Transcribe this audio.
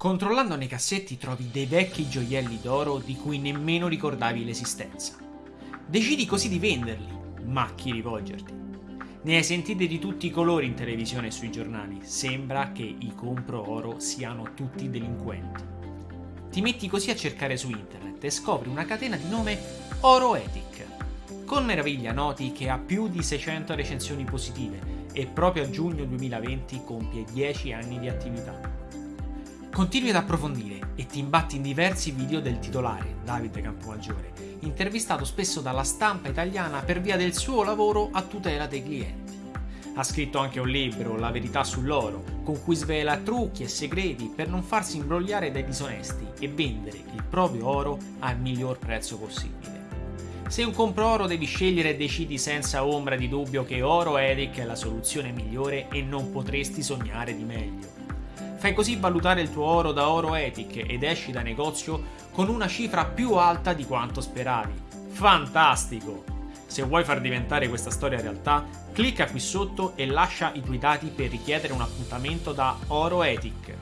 Controllando nei cassetti trovi dei vecchi gioielli d'oro di cui nemmeno ricordavi l'esistenza. Decidi così di venderli, ma a chi rivolgerti? Ne hai sentite di tutti i colori in televisione e sui giornali, sembra che i compro oro siano tutti delinquenti. Ti metti così a cercare su internet e scopri una catena di nome Oroetic. Con meraviglia noti che ha più di 600 recensioni positive e proprio a giugno 2020 compie 10 anni di attività. Continui ad approfondire e ti imbatti in diversi video del titolare, Davide Campomaggiore, intervistato spesso dalla stampa italiana per via del suo lavoro a tutela dei clienti. Ha scritto anche un libro, La verità sull'oro, con cui svela trucchi e segreti per non farsi imbrogliare dai disonesti e vendere il proprio oro al miglior prezzo possibile. Se un compro oro devi scegliere e decidi senza ombra di dubbio che Oro Eric è la soluzione migliore e non potresti sognare di meglio. Fai così valutare il tuo oro da Oro Ethic ed esci da negozio con una cifra più alta di quanto speravi. Fantastico! Se vuoi far diventare questa storia realtà, clicca qui sotto e lascia i tuoi dati per richiedere un appuntamento da Oro Ethic.